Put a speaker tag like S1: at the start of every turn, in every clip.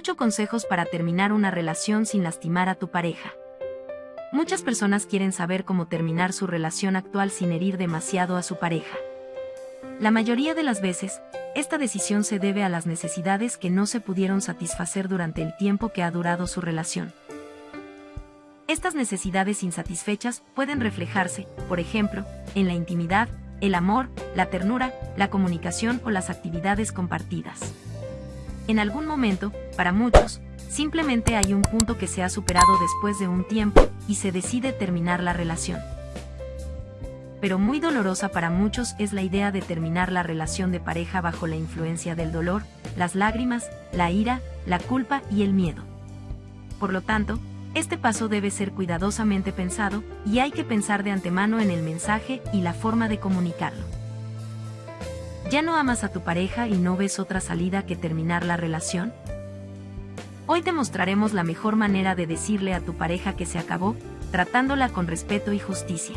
S1: 8 consejos para terminar una relación sin lastimar a tu pareja. Muchas personas quieren saber cómo terminar su relación actual sin herir demasiado a su pareja. La mayoría de las veces, esta decisión se debe a las necesidades que no se pudieron satisfacer durante el tiempo que ha durado su relación. Estas necesidades insatisfechas pueden reflejarse, por ejemplo, en la intimidad, el amor, la ternura, la comunicación o las actividades compartidas. En algún momento, para muchos, simplemente hay un punto que se ha superado después de un tiempo y se decide terminar la relación. Pero muy dolorosa para muchos es la idea de terminar la relación de pareja bajo la influencia del dolor, las lágrimas, la ira, la culpa y el miedo. Por lo tanto, este paso debe ser cuidadosamente pensado y hay que pensar de antemano en el mensaje y la forma de comunicarlo. ¿Ya no amas a tu pareja y no ves otra salida que terminar la relación? Hoy te mostraremos la mejor manera de decirle a tu pareja que se acabó, tratándola con respeto y justicia.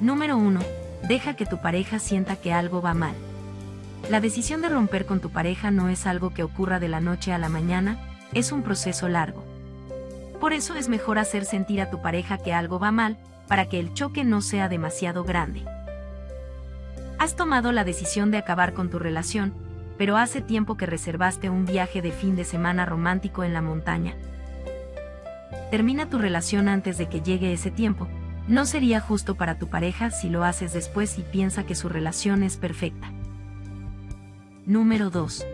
S1: Número 1. Deja que tu pareja sienta que algo va mal. La decisión de romper con tu pareja no es algo que ocurra de la noche a la mañana, es un proceso largo. Por eso es mejor hacer sentir a tu pareja que algo va mal, para que el choque no sea demasiado grande. Has tomado la decisión de acabar con tu relación, pero hace tiempo que reservaste un viaje de fin de semana romántico en la montaña. Termina tu relación antes de que llegue ese tiempo. No sería justo para tu pareja si lo haces después y piensa que su relación es perfecta. Número 2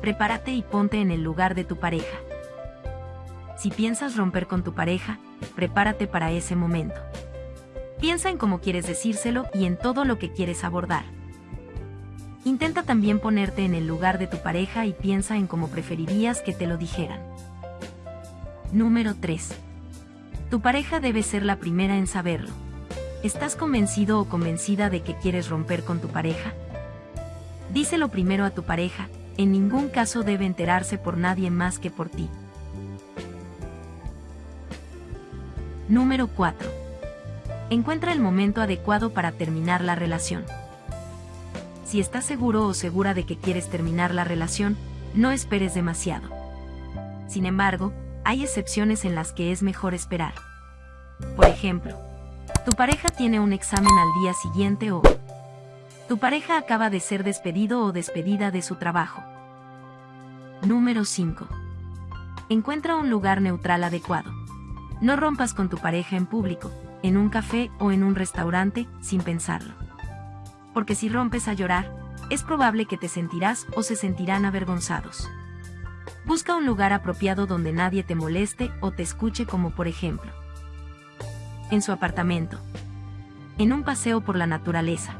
S1: prepárate y ponte en el lugar de tu pareja. Si piensas romper con tu pareja, prepárate para ese momento. Piensa en cómo quieres decírselo y en todo lo que quieres abordar. Intenta también ponerte en el lugar de tu pareja y piensa en cómo preferirías que te lo dijeran. Número 3. Tu pareja debe ser la primera en saberlo. ¿Estás convencido o convencida de que quieres romper con tu pareja? Díselo primero a tu pareja, en ningún caso debe enterarse por nadie más que por ti. Número 4. Encuentra el momento adecuado para terminar la relación. Si estás seguro o segura de que quieres terminar la relación, no esperes demasiado. Sin embargo, hay excepciones en las que es mejor esperar. Por ejemplo, tu pareja tiene un examen al día siguiente o tu pareja acaba de ser despedido o despedida de su trabajo. Número 5. Encuentra un lugar neutral adecuado. No rompas con tu pareja en público, en un café o en un restaurante, sin pensarlo. Porque si rompes a llorar, es probable que te sentirás o se sentirán avergonzados. Busca un lugar apropiado donde nadie te moleste o te escuche como por ejemplo. En su apartamento. En un paseo por la naturaleza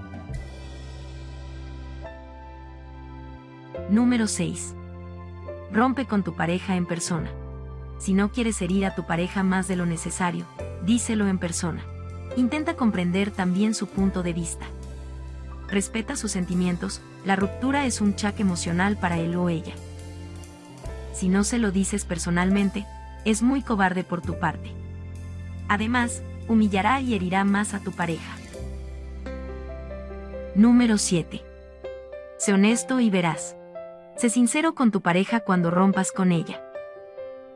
S1: Número 6. Rompe con tu pareja en persona. Si no quieres herir a tu pareja más de lo necesario, díselo en persona. Intenta comprender también su punto de vista. Respeta sus sentimientos, la ruptura es un chaque emocional para él o ella. Si no se lo dices personalmente, es muy cobarde por tu parte. Además, humillará y herirá más a tu pareja. Número 7. Sé honesto y verás. Sé sincero con tu pareja cuando rompas con ella.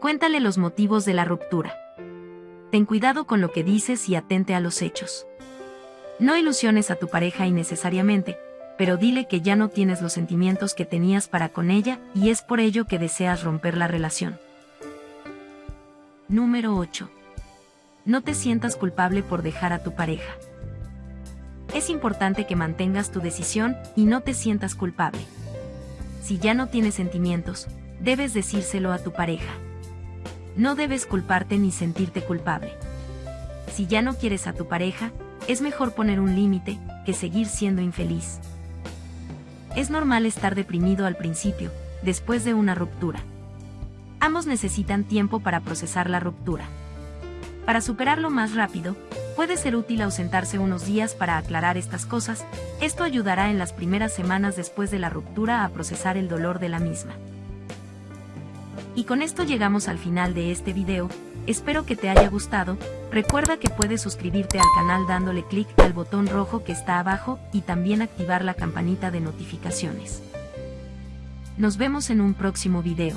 S1: Cuéntale los motivos de la ruptura. Ten cuidado con lo que dices y atente a los hechos. No ilusiones a tu pareja innecesariamente, pero dile que ya no tienes los sentimientos que tenías para con ella y es por ello que deseas romper la relación. Número 8. No te sientas culpable por dejar a tu pareja. Es importante que mantengas tu decisión y no te sientas culpable si ya no tienes sentimientos, debes decírselo a tu pareja. No debes culparte ni sentirte culpable. Si ya no quieres a tu pareja, es mejor poner un límite que seguir siendo infeliz. Es normal estar deprimido al principio, después de una ruptura. Ambos necesitan tiempo para procesar la ruptura. Para superarlo más rápido, Puede ser útil ausentarse unos días para aclarar estas cosas, esto ayudará en las primeras semanas después de la ruptura a procesar el dolor de la misma. Y con esto llegamos al final de este video, espero que te haya gustado, recuerda que puedes suscribirte al canal dándole clic al botón rojo que está abajo y también activar la campanita de notificaciones. Nos vemos en un próximo video.